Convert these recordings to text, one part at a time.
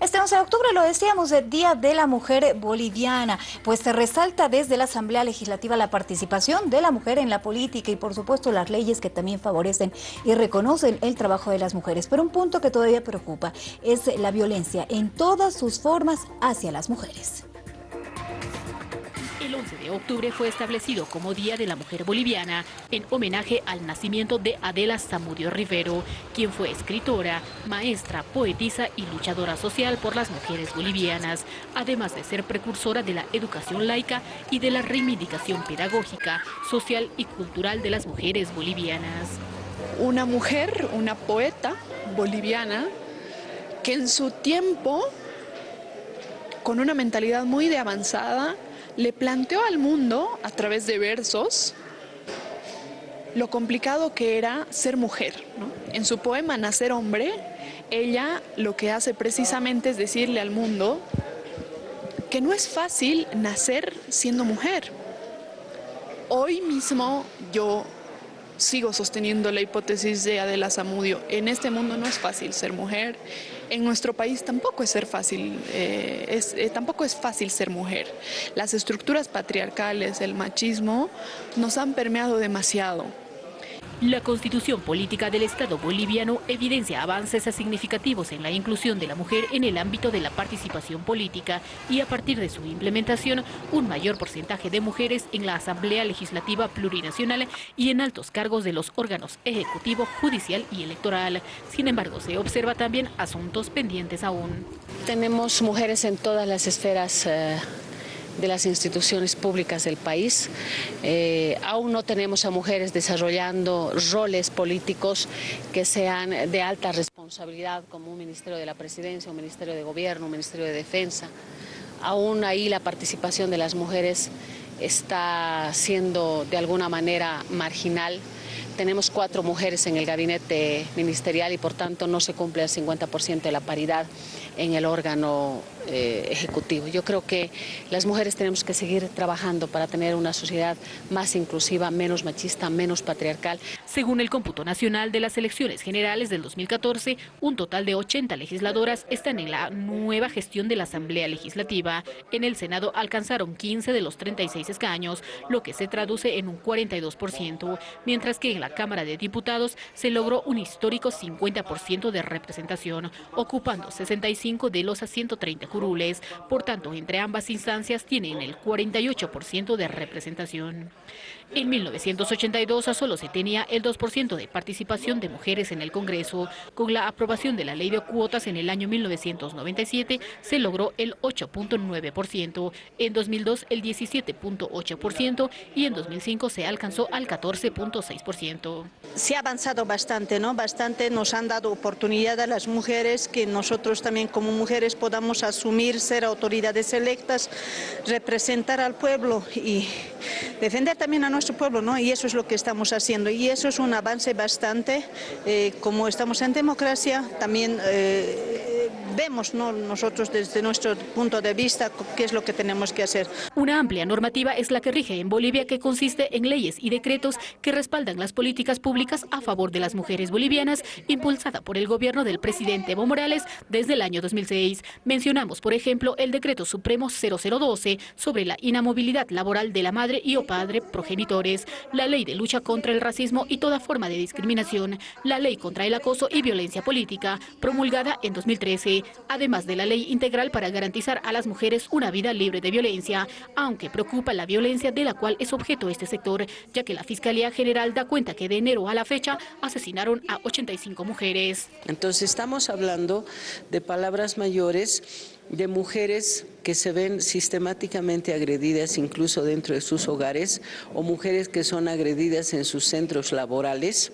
Este 11 de octubre, lo decíamos, el Día de la Mujer Boliviana, pues se resalta desde la Asamblea Legislativa la participación de la mujer en la política y por supuesto las leyes que también favorecen y reconocen el trabajo de las mujeres. Pero un punto que todavía preocupa es la violencia en todas sus formas hacia las mujeres. El 11 de octubre fue establecido como Día de la Mujer Boliviana en homenaje al nacimiento de Adela Zamudio Rivero, quien fue escritora, maestra, poetisa y luchadora social por las mujeres bolivianas, además de ser precursora de la educación laica y de la reivindicación pedagógica, social y cultural de las mujeres bolivianas. Una mujer, una poeta boliviana, que en su tiempo, con una mentalidad muy de avanzada, le planteó al mundo, a través de versos, lo complicado que era ser mujer. En su poema Nacer hombre, ella lo que hace precisamente es decirle al mundo que no es fácil nacer siendo mujer. Hoy mismo yo sigo sosteniendo la hipótesis de Adela Zamudio. En este mundo no es fácil ser mujer, en nuestro país tampoco es, ser fácil, eh, eh, tampoco es fácil ser mujer. Las estructuras patriarcales, el machismo, nos han permeado demasiado. La constitución política del Estado boliviano evidencia avances significativos en la inclusión de la mujer en el ámbito de la participación política y a partir de su implementación un mayor porcentaje de mujeres en la Asamblea Legislativa Plurinacional y en altos cargos de los órganos ejecutivo, judicial y electoral. Sin embargo, se observa también asuntos pendientes aún. Tenemos mujeres en todas las esferas eh, de las instituciones públicas del país. Eh, aún no tenemos a mujeres desarrollando roles políticos que sean de alta responsabilidad como un Ministerio de la Presidencia, un Ministerio de Gobierno, un Ministerio de Defensa. Aún ahí la participación de las mujeres está siendo de alguna manera marginal. Tenemos cuatro mujeres en el gabinete ministerial y por tanto no se cumple el 50% de la paridad en el órgano eh, ejecutivo. Yo creo que las mujeres tenemos que seguir trabajando para tener una sociedad más inclusiva, menos machista, menos patriarcal. Según el cómputo nacional de las elecciones generales del 2014, un total de 80 legisladoras están en la nueva gestión de la Asamblea Legislativa. En el Senado alcanzaron 15 de los 36 escaños, lo que se traduce en un 42%, mientras que en la Cámara de Diputados se logró un histórico 50% de representación, ocupando 65 de los 130 curules. Por tanto, entre ambas instancias tienen el 48% de representación. En 1982 solo se tenía el 2% de participación de mujeres en el Congreso. Con la aprobación de la ley de cuotas en el año 1997 se logró el 8.9%, en 2002 el 17.8% y en 2005 se alcanzó al 14.6%. Se ha avanzado bastante, ¿no? Bastante nos han dado oportunidad a las mujeres que nosotros también como mujeres podamos asumir, ser autoridades electas, representar al pueblo y defender también a nuestro pueblo, ¿no? Y eso es lo que estamos haciendo. Y eso es un avance bastante, eh, como estamos en democracia, también... Eh, vemos nosotros desde nuestro punto de vista qué es lo que tenemos que hacer. Una amplia normativa es la que rige en Bolivia que consiste en leyes y decretos que respaldan las políticas públicas a favor de las mujeres bolivianas impulsada por el gobierno del presidente Evo Morales desde el año 2006. Mencionamos, por ejemplo, el decreto supremo 0012 sobre la inamovilidad laboral de la madre y o padre progenitores, la ley de lucha contra el racismo y toda forma de discriminación, la ley contra el acoso y violencia política, promulgada en 2013, además de la ley integral para garantizar a las mujeres una vida libre de violencia, aunque preocupa la violencia de la cual es objeto este sector, ya que la Fiscalía General da cuenta que de enero a la fecha asesinaron a 85 mujeres. Entonces estamos hablando de palabras mayores de mujeres que se ven sistemáticamente agredidas incluso dentro de sus hogares o mujeres que son agredidas en sus centros laborales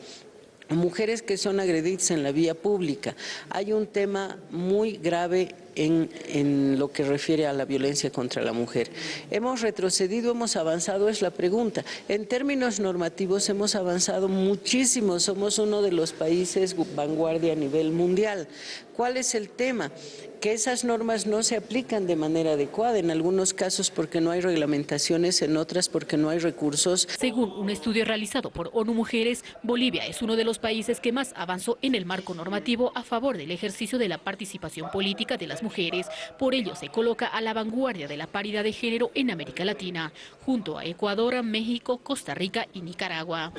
mujeres que son agredidas en la vía pública. Hay un tema muy grave en, en, lo que refiere a la violencia contra la mujer. ¿Hemos retrocedido, hemos avanzado? Es la pregunta. En términos normativos hemos avanzado muchísimo, somos uno de los países vanguardia a nivel mundial. ¿Cuál es el tema? que esas normas no se aplican de manera adecuada, en algunos casos porque no hay reglamentaciones, en otras porque no hay recursos. Según un estudio realizado por ONU Mujeres, Bolivia es uno de los países que más avanzó en el marco normativo a favor del ejercicio de la participación política de las mujeres Por ello se coloca a la vanguardia de la paridad de género en América Latina, junto a Ecuador, México, Costa Rica y Nicaragua.